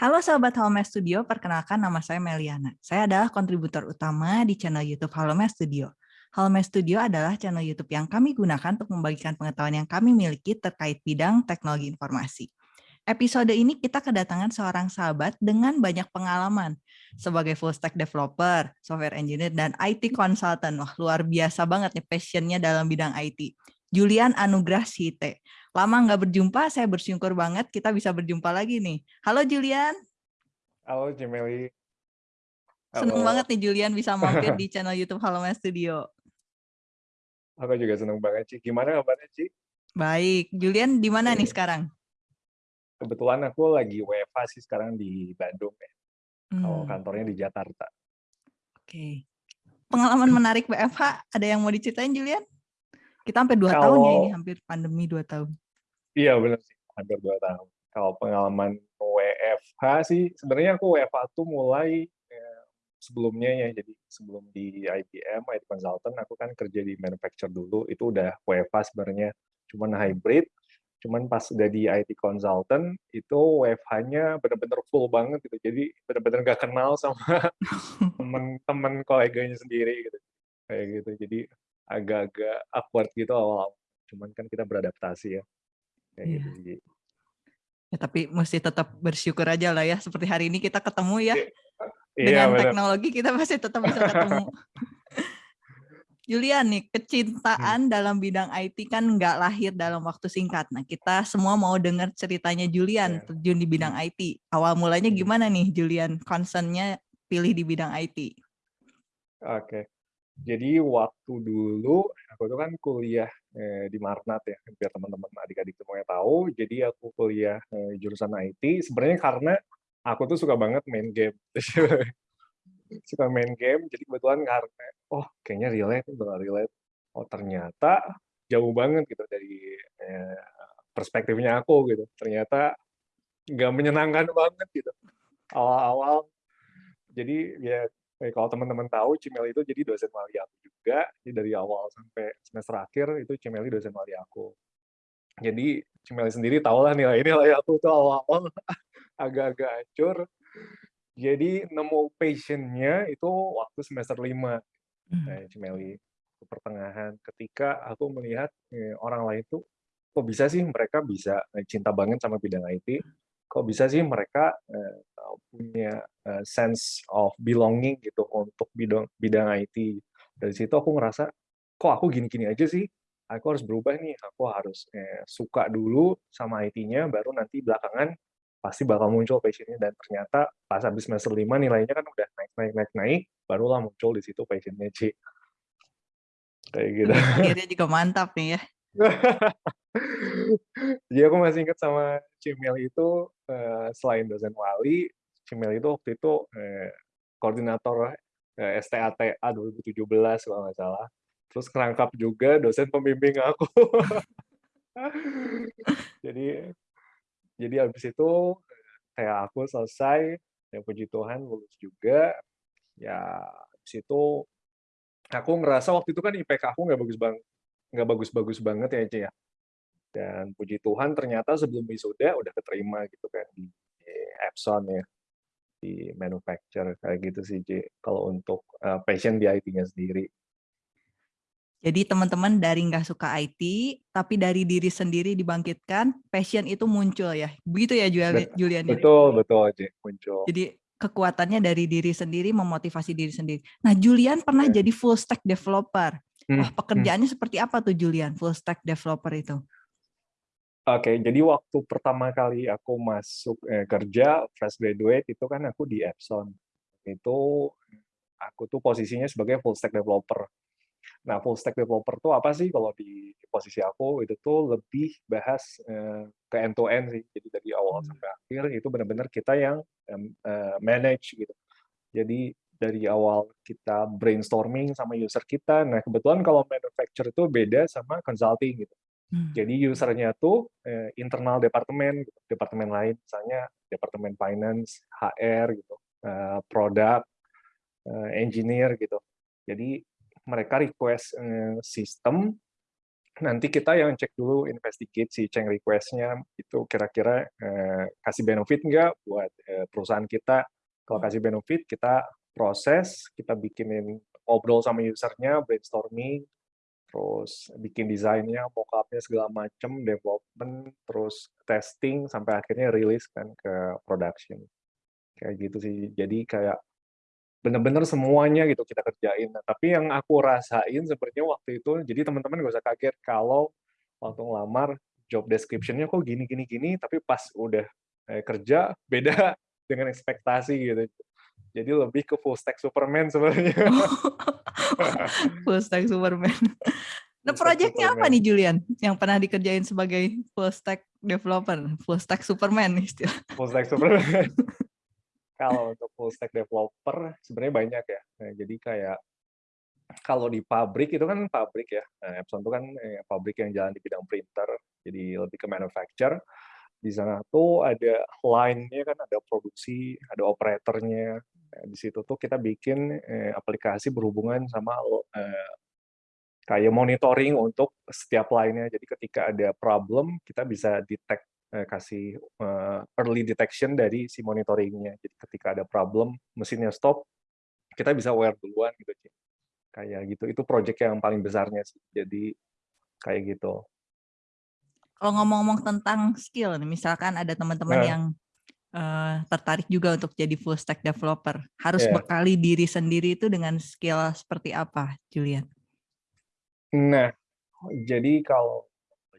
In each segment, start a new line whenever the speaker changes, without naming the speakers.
Halo Sobat Halme Studio, perkenalkan nama saya Meliana. Saya adalah kontributor utama di channel YouTube Halme Studio. Halme Studio adalah channel YouTube yang kami gunakan untuk membagikan pengetahuan yang kami miliki terkait bidang teknologi informasi. Episode ini kita kedatangan seorang sahabat dengan banyak pengalaman sebagai full stack developer, software engineer, dan IT consultant. Wah, luar biasa banget nih passionnya dalam bidang IT. Julian Anugrah Site. Lama nggak berjumpa, saya bersyukur banget kita bisa berjumpa lagi nih. Halo Julian.
Halo Jemeli.
Seneng banget nih Julian bisa mampir di channel YouTube Halo Mas Studio.
Aku juga seneng banget, Ci. Gimana kabarnya, Ci?
Baik. Julian di mana nih sekarang?
Kebetulan aku lagi WFA sih sekarang di Bandung ya. Hmm. Kalau kantornya di Jakarta.
Oke. Pengalaman menarik WFH ada yang mau diceritain Julian? Kita sampai dua tahun ya ini, hampir pandemi dua tahun.
Iya benar sih, hampir dua tahun. Kalau pengalaman WFH sih, sebenarnya aku WFH tuh mulai ya, sebelumnya ya, jadi sebelum di IBM, IT Consultant, aku kan kerja di manufacturer dulu, itu udah WFH sebenarnya, cuman hybrid, cuman pas udah di IT consultant itu WFH-nya benar-benar full banget gitu. Jadi benar-benar gak kenal sama temen-temen koleganya sendiri gitu. Kayak gitu. Jadi agak-agak awkward gitu awal cuman kan kita beradaptasi ya kayak yeah. gitu
ya tapi mesti tetap bersyukur aja lah ya seperti hari ini kita ketemu ya iya, dengan teknologi kita pasti tetap bisa ketemu Julian nih, kecintaan hmm. dalam bidang IT kan nggak lahir dalam waktu singkat. Nah, kita semua mau dengar ceritanya Julian yeah. terjun di bidang hmm. IT. Awal mulanya hmm. gimana nih Julian concernnya pilih di bidang IT?
Oke. Okay. Jadi waktu dulu aku tuh kan kuliah eh, di Marnat ya, biar teman-teman adik-adik semuanya tahu. Jadi aku kuliah eh, jurusan IT. Sebenarnya karena aku tuh suka banget main game, suka main game. Jadi kebetulan karena oh kayaknya relate, bakal relate. Oh ternyata jauh banget gitu dari eh, perspektifnya aku gitu. Ternyata nggak menyenangkan banget gitu. Awal-awal jadi ya eh, kalau teman-teman tahu Cimeli itu jadi dosen wali aku juga jadi dari awal sampai semester akhir itu Cimeli dosen wali aku. Jadi Cimeli sendiri tahu lah nilai-nilai aku tuh awal-awal agak-agak hancur. Jadi nemu passionnya itu waktu semester lima. Hmm. nah, Cimeli pertengahan ketika aku melihat eh, orang lain tuh kok bisa sih mereka bisa eh, cinta banget sama bidang IT kok bisa sih mereka uh, punya uh, sense of belonging gitu untuk bidang bidang IT. Dari situ aku ngerasa kok aku gini-gini aja sih. Aku harus berubah nih. Aku harus eh, suka dulu sama IT-nya, baru nanti belakangan pasti bakal muncul passionnya dan ternyata pas habis semester 5 nilainya kan udah naik naik naik naik barulah muncul di situ passionnya Ci kayak gitu
akhirnya juga mantap nih ya
Jadi aku masih ingat sama Cimil itu uh, selain dosen wali, Cimil itu waktu itu uh, koordinator uh, STATA 2017 kalau nggak salah. Terus kerangkap juga dosen pembimbing aku. jadi jadi habis itu kayak aku selesai, ya puji Tuhan lulus juga. Ya habis itu aku ngerasa waktu itu kan IPK aku nggak bagus banget nggak bagus-bagus banget ya Cie ya. Dan puji Tuhan ternyata sebelum wisuda udah keterima gitu kan di, Epson ya di manufacture kayak gitu sih Cie. Kalau untuk uh, passion di IT-nya sendiri.
Jadi teman-teman dari nggak suka IT, tapi dari diri sendiri dibangkitkan, passion itu muncul ya. Begitu ya Julian?
Ya? Betul, betul Cie, muncul.
Jadi kekuatannya dari diri sendiri, memotivasi diri sendiri. Nah Julian pernah yeah. jadi full stack developer. Hmm, Wah, hmm. pekerjaannya hmm. seperti apa tuh Julian, full stack developer itu?
Oke, jadi waktu pertama kali aku masuk eh, kerja fresh graduate itu kan aku di Epson. Itu aku tuh posisinya sebagai full stack developer. Nah, full stack developer tuh apa sih kalau di, posisi aku itu tuh lebih bahas eh, ke end to end sih. Jadi dari awal hmm. sampai akhir itu benar-benar kita yang eh, manage gitu. Jadi dari awal kita brainstorming sama user kita. Nah, kebetulan kalau manufacturer itu beda sama consulting gitu. Hmm. Jadi usernya tuh eh, internal departemen, gitu. departemen lain, misalnya departemen finance, HR gitu, eh, produk, eh, engineer gitu. Jadi mereka request eh, sistem, nanti kita yang cek dulu, investigate si change request-nya itu kira-kira eh, kasih benefit nggak buat eh, perusahaan kita kalau kasih benefit kita proses, kita bikinin ngobrol sama usernya, brainstorming, terus bikin desainnya, mockupnya segala macam, development, terus testing sampai akhirnya rilis kan ke production. Kayak gitu sih. Jadi kayak bener-bener semuanya gitu kita kerjain. Nah, tapi yang aku rasain sebenarnya waktu itu, jadi teman-teman gak usah kaget kalau waktu ngelamar job description-nya kok gini gini gini, tapi pas udah eh, kerja beda dengan ekspektasi gitu. Jadi lebih ke full stack Superman sebenarnya.
full stack Superman. Nah, proyeknya apa nih Julian yang pernah dikerjain sebagai full stack developer, full stack Superman istilah.
Full stack Superman. kalau untuk full stack developer sebenarnya banyak ya. Nah, jadi kayak kalau di pabrik itu kan pabrik ya. Nah, Epson itu kan eh, pabrik yang jalan di bidang printer, jadi lebih ke manufacture. Di sana tuh ada line-nya kan, ada produksi, ada operatornya. Nah, di situ tuh kita bikin eh, aplikasi berhubungan sama eh, kayak monitoring untuk setiap line-nya. Jadi ketika ada problem, kita bisa detect eh, kasih uh, early detection dari si monitoringnya. Jadi ketika ada problem, mesinnya stop, kita bisa aware duluan gitu. Kayak gitu. Itu project yang paling besarnya sih. Jadi kayak gitu.
Kalau ngomong-ngomong tentang skill, misalkan ada teman-teman nah. yang uh, tertarik juga untuk jadi full stack developer, harus yeah. bekali diri sendiri itu dengan skill seperti apa, Julian?
Nah, jadi kalau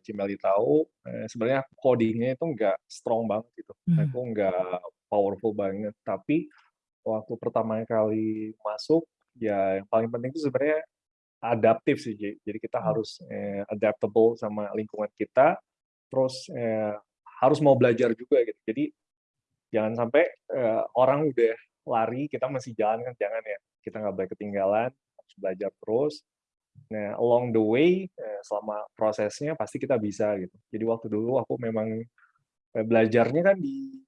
Cimeli tahu, eh, sebenarnya codingnya itu nggak strong banget gitu. Hmm. Aku nggak powerful banget. Tapi waktu pertama kali masuk, ya yang paling penting itu sebenarnya adaptif sih. Jadi kita hmm. harus eh, adaptable sama lingkungan kita, terus eh, harus mau belajar juga gitu. Jadi jangan sampai eh, orang udah lari, kita masih jalan kan jangan ya. Kita nggak boleh ketinggalan, harus belajar terus Nah, along the way, eh, selama prosesnya pasti kita bisa gitu. Jadi waktu dulu aku memang eh, belajarnya kan di,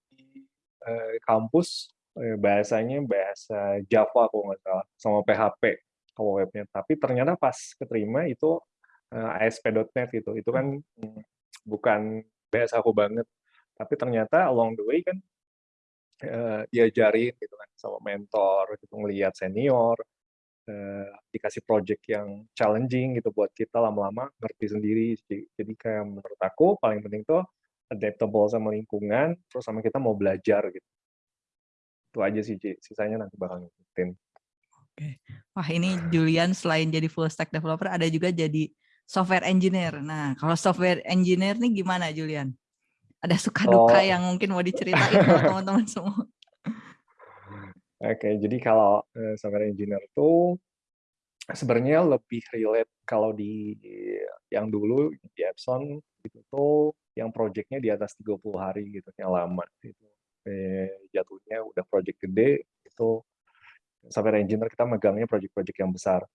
eh, kampus bahasanya bahasa Java aku nggak salah sama PHP kalau webnya. Tapi ternyata pas keterima itu ASP.NET gitu. Itu kan hmm, bukan bahasa aku banget. Tapi ternyata along the way kan diajarin gitu kan sama mentor gitu ngelihat senior uh, dikasih project yang challenging gitu buat kita lama-lama ngerti sendiri. Jadi kayak menurut aku paling penting tuh adaptable sama lingkungan, terus sama kita mau belajar gitu. Itu aja sih, Ci. Sisanya nanti bakal ngikutin.
Oke. Wah, ini Julian selain jadi full stack developer, ada juga jadi software engineer. Nah, kalau software engineer nih gimana, Julian? Ada suka duka oh. yang mungkin mau diceritain teman-teman semua?
Oke, jadi kalau uh, software engineer itu sebenarnya lebih relate kalau di yang dulu di Epson itu tuh yang projectnya di atas 30 hari gitu, yang lama itu. Eh, jatuhnya udah project gede itu software engineer kita megangnya project-project yang besar.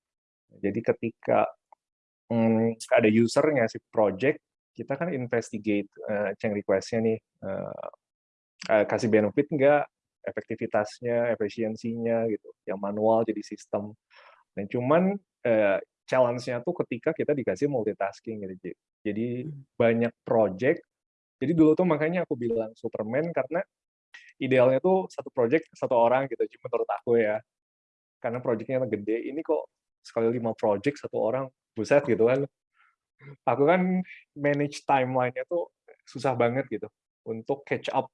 Jadi ketika hmm, ada user ngasih project, kita kan investigate uh, change request-nya nih, uh, uh, kasih benefit enggak, efektivitasnya, efisiensinya gitu. Yang manual jadi sistem. Dan cuman eh, challenge-nya tuh ketika kita dikasih multitasking gitu. Jadi hmm. banyak project. Jadi dulu tuh makanya aku bilang Superman karena idealnya tuh satu project satu orang gitu. Cuma menurut aku ya. Karena projectnya gede. Ini kok sekali lima project satu orang buset gitu kan. Aku kan manage timeline-nya tuh susah banget gitu untuk catch up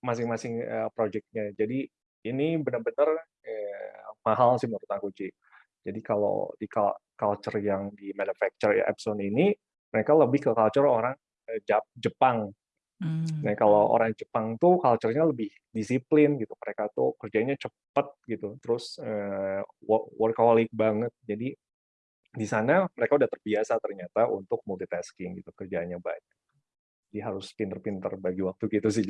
masing-masing uh, projectnya. Jadi ini benar-benar eh, mahal sih menurut aku Ci. Jadi kalau di culture yang di manufacture ya Epson ini, mereka lebih ke culture orang eh, Jepang. Hmm. Nah kalau orang Jepang tuh culture-nya lebih disiplin gitu. Mereka tuh kerjanya cepet gitu. Terus eh, workaholic banget. Jadi di sana mereka udah terbiasa ternyata untuk multitasking gitu kerjanya banyak. Jadi harus pinter-pinter bagi waktu gitu sih.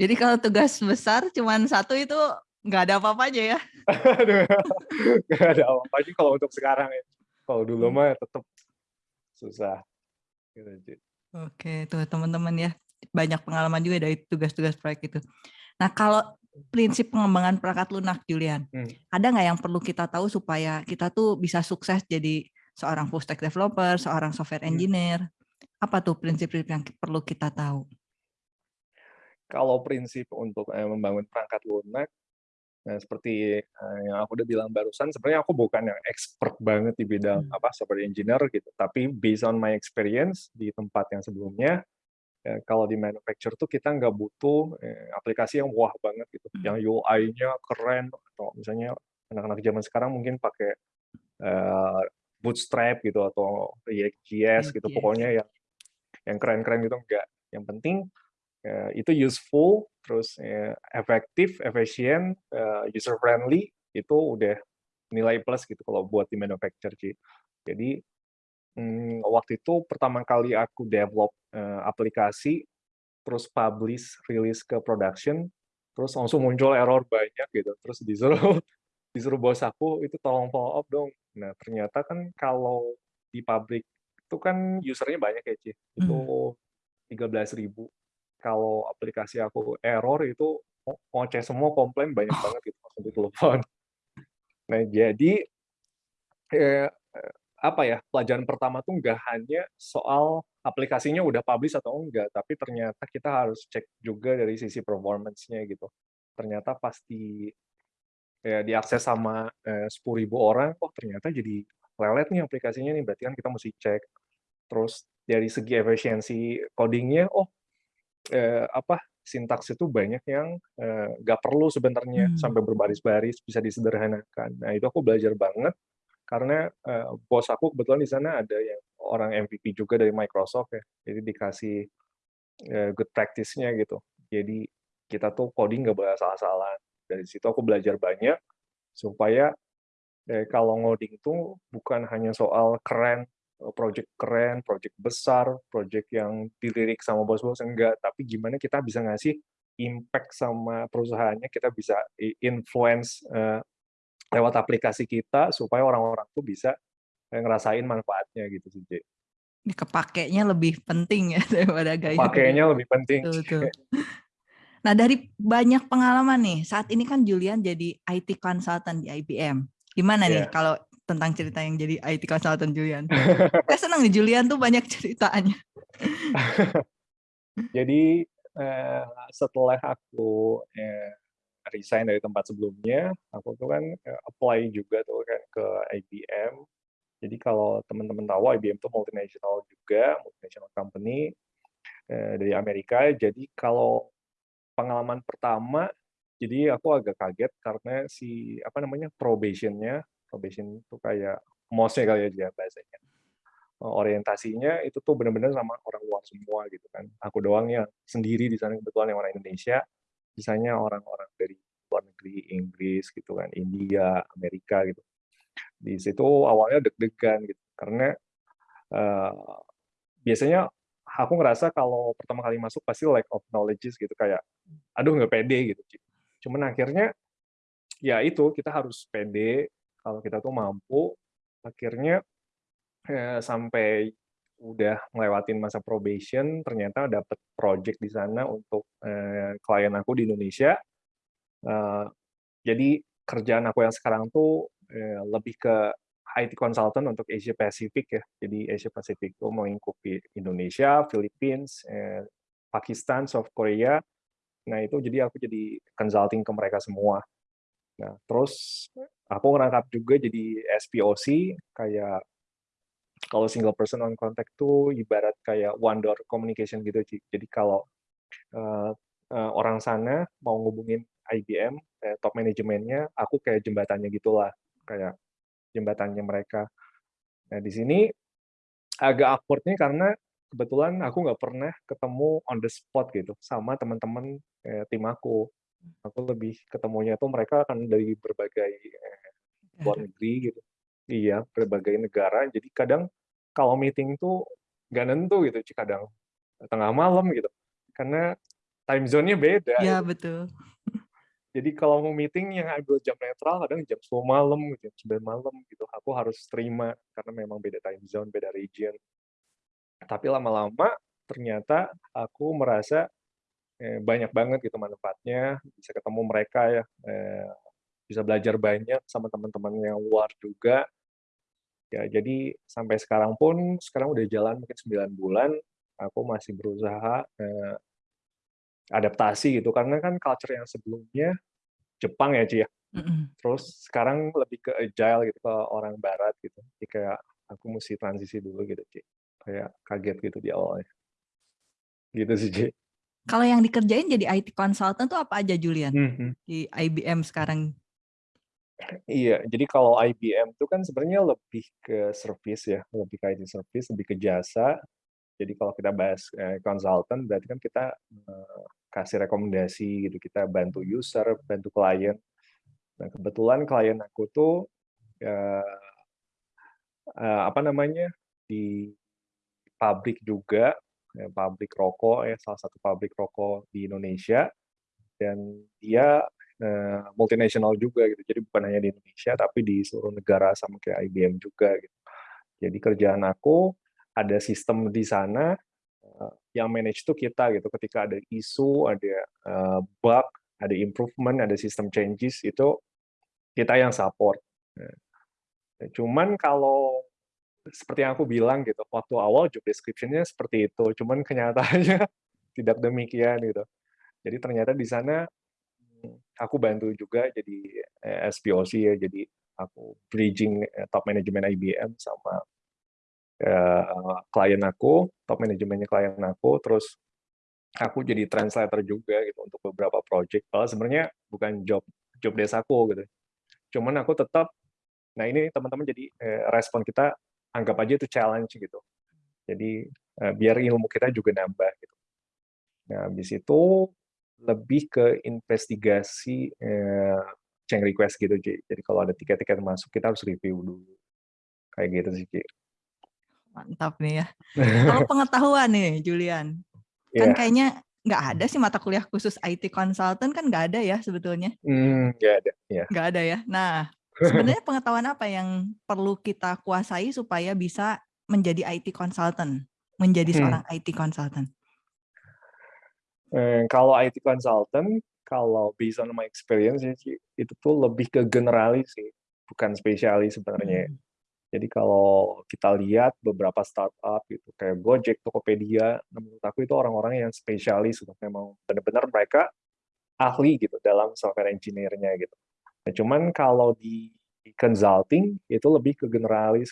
Jadi kalau tugas besar cuma satu itu nggak ada apa-apanya ya?
nggak ada apa-apa kalau untuk sekarang ya. Kalau dulu hmm. mah tetap susah. Gitu,
Oke, tuh teman-teman ya. Banyak pengalaman juga dari tugas-tugas proyek itu. Nah, kalau prinsip pengembangan perangkat lunak, Julian, hmm. ada nggak yang perlu kita tahu supaya kita tuh bisa sukses jadi seorang full stack developer, seorang software hmm. engineer? Hmm. Apa tuh prinsip-prinsip yang perlu kita tahu?
Kalau prinsip untuk, eee, membangun perangkat lunak, nah seperti, eee, yang aku udah bilang barusan, sebenarnya aku bukan yang expert banget di bidang,
Mmm.
apa, software engineer gitu, tapi based on my experience di tempat yang sebelumnya, eee, kalau di manufacture tuh kita nggak butuh, eee, aplikasi yang wah banget gitu,
Mmm.
yang UI-nya keren, atau misalnya anak-anak zaman sekarang mungkin pakai, eee, Bootstrap gitu atau React.js gitu, pokoknya yang yang keren-keren gitu, enggak. Yang penting, eee, itu useful, terus, eee, efektif, efisien, eee, user friendly, itu udah nilai plus gitu kalau buat di manufacture sih. Jadi, mmm, waktu itu pertama kali aku develop, eee, aplikasi, terus publish, rilis ke production, terus langsung muncul error banyak gitu, terus disuruh disuruh bos aku itu tolong follow up dong. Nah, ternyata kan kalau di pabrik itu kan user-nya banyak ya, Ci, itu
Mmm.
13.000. Kalau aplikasi aku error itu ngo ngoceh semua, komplain banyak banget gitu, langsung ditelepon. Nah, jadi, eee, apa ya, pelajaran pertama tuh nggak hanya soal aplikasinya udah publish atau enggak, tapi ternyata kita harus cek juga dari sisi performance-nya gitu. Ternyata pas di ya diakses sama, eee, 10.000 orang, oh ternyata jadi lelet nih aplikasinya nih, berarti kan kita musti cek. Terus dari segi efisiensi coding-nya, oh, eee, apa, sintaks itu banyak yang, eee, nggak perlu sebenarnya
Mmm.
sampai berbaris-baris, bisa disederhanakan. Nah, itu aku belajar banget karena, eee, bos aku kebetulan di sana ada yang orang MVP juga dari Microsoft ya, jadi dikasih, eee, good practice-nya gitu. Jadi kita tuh coding nggak boleh asal-asalan. Dari situ aku belajar banyak supaya, eee, kalau ngoding tuh bukan hanya soal keren, eee, project keren, project besar, project yang dilirik sama bos-bos, enggak, tapi gimana kita bisa ngasih impact sama perusahaannya, kita bisa influence, eee, lewat aplikasi kita supaya orang-orang tuh bisa, eee, ngerasain manfaatnya gitu sih.
Ini kepakainya lebih penting ya daripada gaya-gaya.
Kepakainya lebih penting,
Betul
Ci.
betul. Nah, dari banyak pengalaman nih, saat ini kan Julian jadi IT consultant di IBM. Gimana nih
Iya.
kalau tentang cerita yang jadi IT consultant Julian? Saya senang nih Julian tuh banyak ceritanya.
Jadi, eee, setelah aku, eee, resign dari tempat sebelumnya, aku tuh kan, eee, apply juga tuh kan ke IBM. Jadi kalau teman-teman tahu IBM tuh multinational juga, multinational company, eee, dari Amerika. Jadi kalau pengalaman pertama, jadi aku agak kaget karena si, apa namanya, probation-nya, probation itu kayak MOS-nya kali ya bahasanya, eee, orientasinya itu tuh bener-bener sama orang luar semua gitu kan. Aku doang yang sendiri di sana kebetulan yang orang Indonesia, sisanya orang-orang dari luar negeri, Inggris gitu kan, India, Amerika gitu. Di situ awalnya deg-degan gitu, karena, eee, biasanya aku ngerasa kalau pertama kali masuk pasti lack of knowledge-s gitu, kayak, aduh nggak pede gitu. Cuman akhirnya, ya itu, kita harus pede kalau kita tuh mampu. Akhirnya, eee, sampai udah ngelewatin masa probation, ternyata dapet project di sana untuk, eee, klien aku di Indonesia. Eee, jadi kerjaan aku yang sekarang tuh, eee, lebih ke IT consultant untuk Asia Pacific ya. Jadi Asia Pacific tuh melingkupi Indonesia, Philippines, eee, Pakistan, South Korea. Nah itu jadi aku jadi consulting ke mereka semua. Nah, terus aku ngerangkap juga jadi SPOC, kayak kalau single person on contact tuh ibarat kayak one door communication gitu, Ci. Jadi kalau, eee eee, orang sana mau ngehubungin IBM, eee, top manajemennya, aku kayak jembatannya gitulah, kayak jembatannya mereka. Nah, di sini agak awkward-nya karena kebetulan aku nggak pernah ketemu on the spot gitu sama teman-teman, eee, tim aku. Aku lebih ketemunya tuh mereka kan dari berbagai, eee, luar negeri gitu. Iya, berbagai negara, jadi kadang kalau meeting tuh nggak nentu gitu, kadang tengah malam gitu, karena time zone-nya beda
Iya,
gitu.
betul.
Jadi kalau mau meeting yang ambil jam netral kadang jam 10.00 malam, jam 9.00 malam gitu, aku harus terima karena memang beda time zone, beda region. Tapi lama-lama ternyata aku merasa, eee, banyak banget gitu manfaatnya, bisa ketemu mereka ya, eee, bisa belajar banyak sama teman-teman yang luar juga. Ya jadi sampai sekarang pun, sekarang udah jalan mungkin 9 bulan, aku masih berusaha, eee adaptasi gitu, karena kan culture yang sebelumnya Jepang ya, Ci, ya.
Mhm.
Terus sekarang lebih ke agile gitu, ke orang barat gitu. Jadi kayak aku mesti transisi dulu gitu, Ci. Kayak kaget gitu di awalnya. Gitu sih, Ci.
Kalau yang dikerjain jadi IT consultant tuh apa aja, Julian?
Mhm.
Di IBM sekarang?
Iya, jadi kalau IBM itu kan sebenarnya lebih ke service ya, lebih ke IT service, lebih ke jasa. Jadi kalau kita bahas, eee, konsultan berarti kan kita, eee, kasih rekomendasi gitu, kita bantu user, bantu klien. Nah, kebetulan klien aku tuh, eee eee, apa namanya, di pabrik juga, eee, pabrik rokok ya, salah satu pabrik rokok di Indonesia, dan dia, eee, multinational juga gitu. Jadi bukan hanya di Indonesia, tapi di seluruh negara sama kayak IBM juga gitu. Jadi kerjaan aku, ada sistem di sana, eee, yang manage tuh kita gitu. Ketika ada isu, ada, eee, bug, ada improvement, ada system changes, itu kita yang support. Nah, cuman kalau seperti yang aku bilang gitu, waktu awal job description-nya seperti itu, cuman kenyataannya tidak demikian gitu. Jadi ternyata di sana, aku bantu juga jadi, eee, SPOC ya, jadi aku bridging, eee, top management IBM sama, klien aku, top manajemennya klien aku, terus aku jadi translator juga gitu untuk beberapa project. Padahal sebenarnya bukan job job desk aku gitu. Cuman aku tetap nah ini teman-teman jadi, eee, respon kita anggap aja itu challenge gitu. Jadi, eee, biar ilmu kita juga nambah gitu. Nah, habis itu lebih ke investigasi, eee, change request gitu, Ci. Jadi kalau ada tiket-tiket masuk, kita harus review dulu. Kayak gitu sih, Ci.
Mantap nih ya. Kalau pengetahuan nih, Julian, kan
Iya.
kayaknya nggak ada sih mata kuliah khusus IT consultant kan nggak ada ya sebetulnya?
Mmm, nggak ada, iya.
Nggak ada ya. Nah, sebenarnya pengetahuan apa yang perlu kita kuasai supaya bisa menjadi IT consultant, menjadi
Hmm.
seorang IT consultant?
Eee, kalau IT consultant, kalau based on my experience itu tuh lebih ke generalis sih, bukan spesialis sebenarnya.
Mhm.
Jadi kalau kita lihat beberapa startup gitu, kayak Gojek, Tokopedia, menurut aku itu orang-orang yang spesialis gitu, memang benar-benar mereka ahli gitu dalam software engineer-nya gitu. Nah, cuman kalau di consulting itu lebih ke generalis.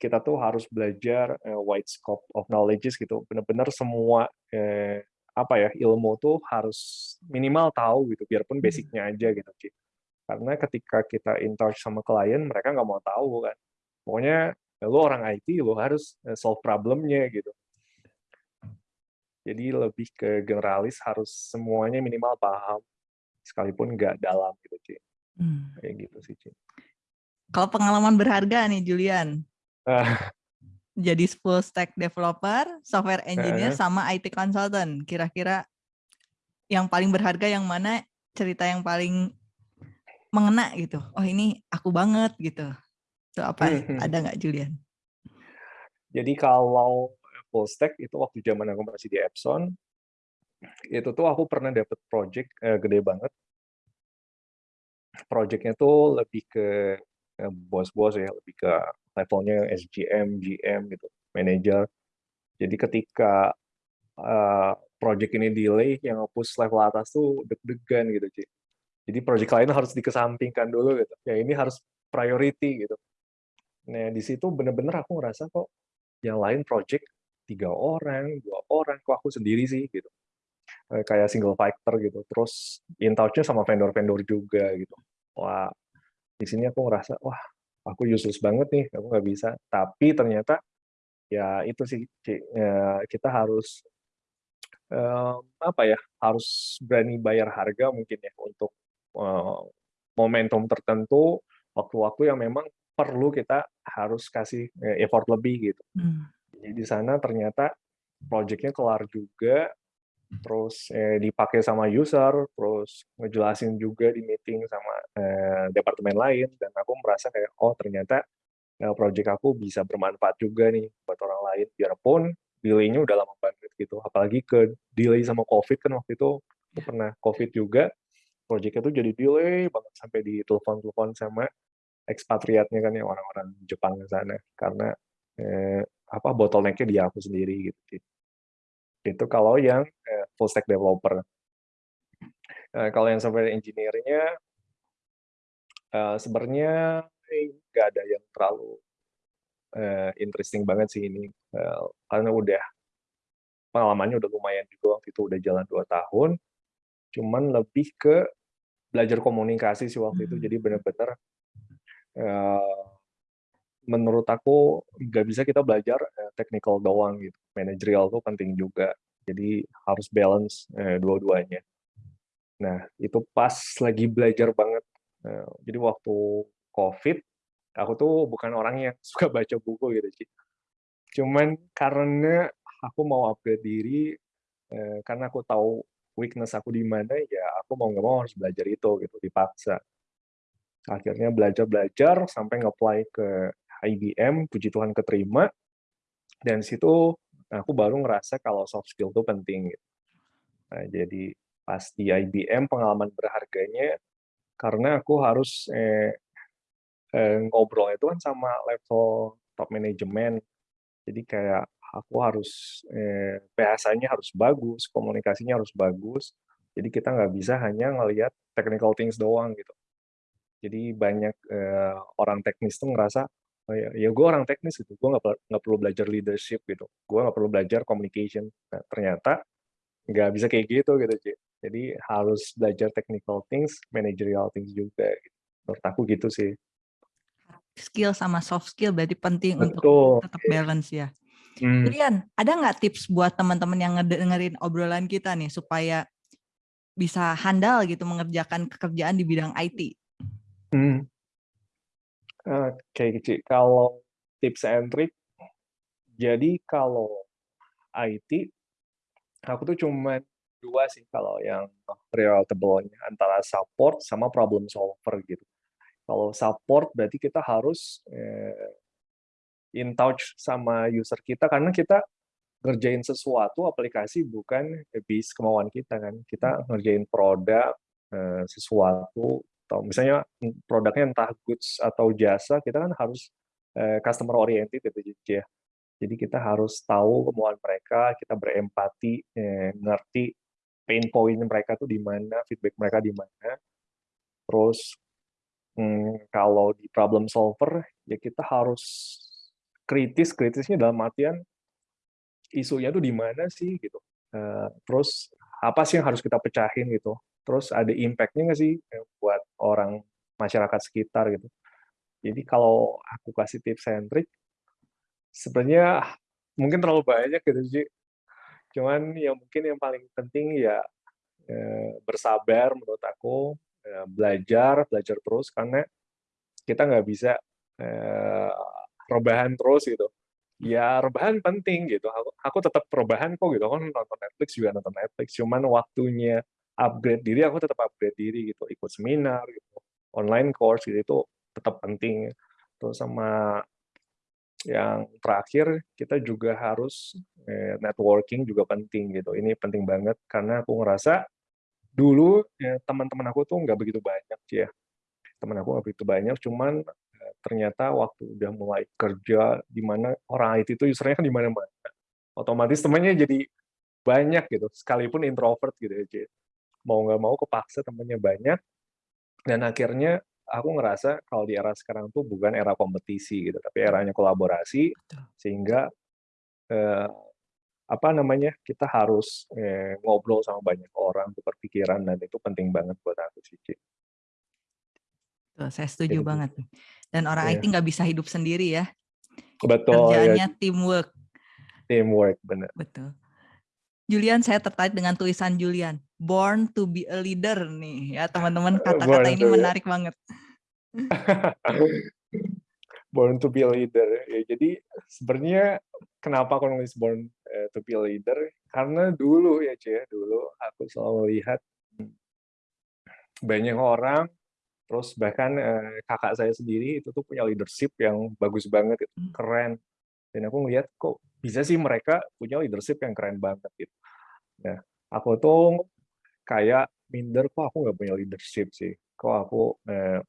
Kita tuh harus belajar, eee, wide scope of knowledges gitu, benar-benar semua, eee, apa ya, ilmu tuh harus minimal tahu gitu, biarpun
Mmm.
basic-nya aja gitu, Ci. Karena ketika kita in touch sama klien, mereka nggak mau tahu kan. Pokoknya, ya lu orang IT, lu harus, eee, solve problem-nya gitu. Jadi lebih ke generalis, harus semuanya minimal paham, sekalipun nggak dalam gitu, Ci.
Mmm.
Kayak gitu sih, Ci.
Kalau pengalaman berharga nih, Julian. Jadi full stack developer, software engineer,
Heeh.
sama IT consultant. Kira-kira yang paling berharga yang mana? Cerita yang paling mengena gitu, "Oh ini aku banget," gitu. Itu apa?
Mhm.
Ada nggak, Julian?
Jadi kalau full stack itu waktu zaman aku masih di Epson, itu tuh aku pernah dapet project, eee, gede banget. Project-nya tuh lebih ke, eee, bos-bos ya, lebih ke levelnya SGM, GM gitu, manajer. Jadi ketika, eee, project ini delay, yang nge-push level atas tuh deg-degan gitu, Ci. Jadi project lain harus dikesampingkan dulu gitu, yang ini harus priority gitu. Nah, di situ bener-bener aku ngerasa kok yang lain project 3 orang, 2 orang, kok aku sendiri sih gitu. Eee, kayak single fighter gitu, terus in sama vendor-vendor juga gitu. Wah, di sini aku ngerasa, "Wah, aku useless banget nih, aku nggak bisa." Tapi ternyata, ya itu sih, eee, kita harus, eee, apa ya, harus berani bayar harga mungkin ya untuk, eee, momentum tertentu, waktu-waktu yang memang perlu kita harus kasih, eee, effort lebih gitu.
Mmm.
Jadi di sana ternyata project-nya kelar juga, terus, eee, dipakai sama user, terus ngejelasin juga di meeting sama, eee, departemen lain, dan aku merasa kayak, "Oh ternyata, eee, project aku bisa bermanfaat juga nih buat orang lain." Biarpun delay-nya udah lama banget gitu, apalagi ke-delay sama Covid kan waktu itu, aku
Ya.
pernah Covid juga, project-nya tuh jadi delay banget sampai ditelepon-telepon sama ekspatriatnya kan, yang orang-orang Jepang di sana, karena, eee, apa, bottleneck-nya di aku sendiri gitu. Itu kalau yang, eee, full stack developer. Eee, kalau yang software engineer-nya eee, sebenarnya nggak ada yang terlalu, eee, interesting banget sih ini, eee, karena udah pengalamannya udah lumayan juga waktu itu udah jalan 2 tahun, cuman lebih ke belajar komunikasi sih waktu itu.
Mmm.
Jadi bener-bener, eee, menurut aku nggak bisa kita belajar, eee, technical doang gitu, managerial tuh penting juga. Jadi harus balance, eee, dua-duanya. Nah, itu pas lagi belajar banget, eee, jadi waktu Covid, aku tuh bukan orang yang suka baca buku gitu, Ci. Cuman karena aku mau upgrade diri, eee, karena aku tahu weakness aku di mana, ya aku mau nggak mau harus belajar itu gitu, dipaksa. Akhirnya belajar-belajar sampai nge-apply ke IBM, puji Tuhan keterima, dan situ aku baru ngerasa kalau soft skill itu penting gitu. Nah, jadi pas di IBM pengalaman berharganya karena aku harus, eee eee, ngobrol itu kan sama level top management. Jadi kayak aku harus, eee, bahasanya harus bagus, komunikasinya harus bagus, jadi kita nggak bisa hanya ngelihat technical things doang gitu. Jadi banyak, eee, orang teknis tuh ngerasa, oh ya ya gue orang teknis gitu, gue nggak nggak perlu belajar leadership gitu, gue nggak perlu belajar communication. Nah, ternyata nggak bisa kayak gitu gitu, Ci. Jadi harus belajar technical things, managerial things juga gitu. Menurut aku gitu sih.
Skill sama soft skill berarti penting untuk
Betul,
tetap
iya.
balance ya. Julian, ada nggak tips buat teman-teman yang ngedengerin obrolan kita nih supaya bisa handal gitu mengerjakan pekerjaan di bidang IT?
Mmm. Oke, Ci, kalau tips and trick, jadi kalau IT, aku tuh cuman 2 sih kalau yang relatable-nya, antara support sama problem solver gitu. Kalau support berarti kita harus, eee, in touch sama user kita karena kita ngerjain sesuatu aplikasi bukan habis kemauan kita kan. Kita ngerjain produk, eee, sesuatu atau misalnya produknya entah goods atau jasa, kita kan harus, eee, customer oriented gitu, ya. Jadi kita harus tahu kemauan mereka, kita berempati, eee, ngerti pain point mereka tuh di mana, feedback mereka di mana. Terus, mmm, kalau di problem solver, ya kita harus kritis, kritisnya dalam artian isunya tuh di mana sih gitu, eee, terus apa sih yang harus kita pecahin gitu, terus ada impact-nya nggak sih, buat orang masyarakat sekitar gitu. Jadi kalau aku kasih tips and trick, sebenarnya mungkin terlalu banyak gitu, Ci. Cuman yang mungkin yang paling penting ya, eee, bersabar menurut aku, eee, belajar, belajar terus karena kita nggak bisa, eee, rebahan terus gitu. Ya rebahan penting gitu, aku aku tetap rebahan kok gitu, aku nonton Netflix juga nonton Netflix, cuman waktunya upgrade diri, aku tetap upgrade diri gitu, ikut seminar gitu, online course gitu, itu tetap penting. Terus sama yang terakhir, kita juga harus, eee, networking juga penting gitu, ini penting banget karena aku ngerasa dulu, ya teman-teman aku tuh nggak begitu banyak, ya. Temen aku nggak begitu banyak, cuman, eee, ternyata waktu udah mulai kerja, di mana orang IT itu user-nya kan di mana-mana, otomatis temennya jadi banyak gitu, sekalipun introvert gitu ya. Mau nggak mau kepaksa temennya banyak, dan akhirnya aku ngerasa kalau di era sekarang tuh bukan era kompetisi gitu, tapi eranya kolaborasi,
Betul.
sehingga, eee, apa namanya, kita harus, eee, ngobrol sama banyak orang, tukar pikiran, dan itu penting banget buat aku sih, Ci.
Saya setuju banget
gitu.
nih. Dan orang IT
Iya.
nggak bisa hidup sendiri ya.
Betul, ya.
Kerjaannya teamwork.
Teamwork, bener.
Betul. Julian, saya tertarik dengan tulisan Julian, "Born to be a leader" nih ya teman-teman,
Eee,
kata-kata ini menarik banget.
Born to be a leader, ya jadi sebenarnya kenapa aku nulis born, eee, to be a leader, karena dulu ya, Ci, ya, dulu aku selalu lihat, banyak orang, terus bahkan, eee, kakak saya sendiri itu tuh punya leadership yang bagus banget
Mmm.
keren. Dan aku ngelihat, kok bisa sih mereka punya leadership yang keren banget gitu. Nah, aku tuh kayak minder, kok aku nggak punya leadership sih, kok aku, eee,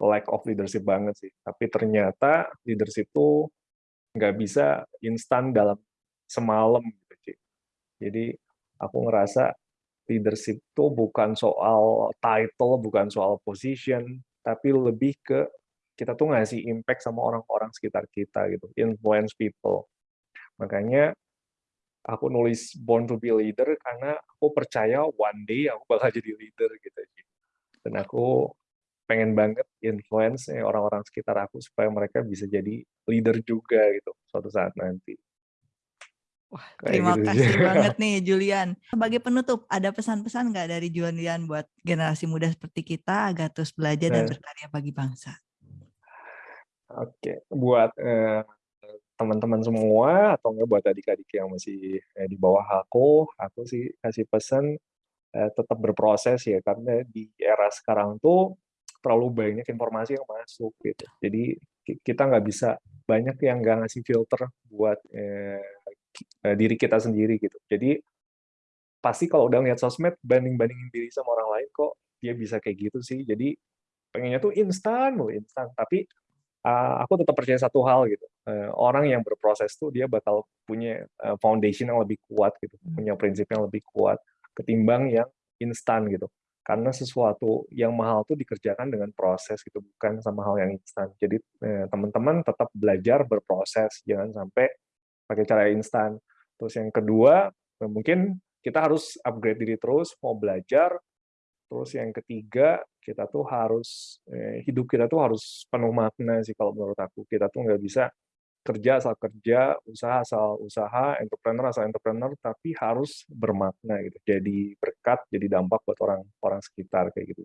lack of leadership banget sih. Tapi ternyata leadership tuh nggak bisa instan dalam semalam gitu, Ci. Jadi aku ngerasa leadership itu bukan soal title, bukan soal position, tapi lebih ke kita tuh ngasih impact sama orang-orang sekitar kita gitu, influence people. Makanya aku nulis Born to be a Leader karena aku percaya one day aku bakal jadi leader gitu. Dan aku pengen banget influence orang-orang sekitar aku supaya mereka bisa jadi leader juga gitu suatu saat nanti.
Wah, terima gitu kasih banget nih Julian. Sebagai penutup, ada pesan-pesan nggak dari Julian buat generasi muda seperti kita agar terus belajar dan berkarya bagi bangsa?
Oke, buat teman eh, teman-teman semua atau enggak buat adik-adik yang masih eh, di bawah aku, aku sih kasih pesan eh, tetap berproses ya karena di era sekarang tuh terlalu banyak informasi yang masuk gitu. Jadi kita nggak bisa banyak yang nggak ngasih filter buat eh, uh, diri kita sendiri gitu. Jadi pasti kalau udah lihat sosmed banding-bandingin diri sama orang lain kok dia bisa kayak gitu sih. Jadi pengennya tuh instan, mau instan. Tapi uh, aku tetap percaya satu hal gitu. Uh, orang yang berproses tuh dia bakal punya uh, foundation yang lebih kuat gitu, hmm. punya prinsip yang lebih kuat ketimbang yang instan gitu. Karena sesuatu yang mahal tuh dikerjakan dengan proses gitu, bukan sama hal yang instan. Jadi teman-teman tetap belajar berproses, jangan sampai pakai cara instan. Terus yang kedua, mungkin kita harus upgrade diri terus, mau belajar. Terus yang ketiga, kita tuh harus, eh, hidup kita tuh harus penuh makna sih kalau menurut aku. Kita tuh nggak bisa kerja asal kerja, usaha asal usaha, entrepreneur asal entrepreneur, tapi harus bermakna gitu. Jadi berkat, jadi dampak buat orang-orang sekitar kayak gitu.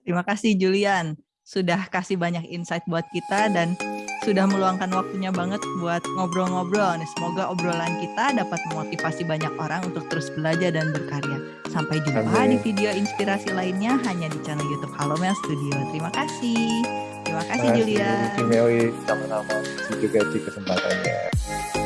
Terima kasih Julian, sudah kasih banyak insight buat kita dan sudah meluangkan waktunya banget buat ngobrol-ngobrol. Semoga obrolan kita dapat memotivasi banyak orang untuk terus belajar dan berkarya. Sampai jumpa Amin. di video inspirasi lainnya hanya di channel YouTube Halo Mel Studio. Terima kasih. Terima kasih, Julia.
Terima kasih. Sama-sama. juga di kesempatannya.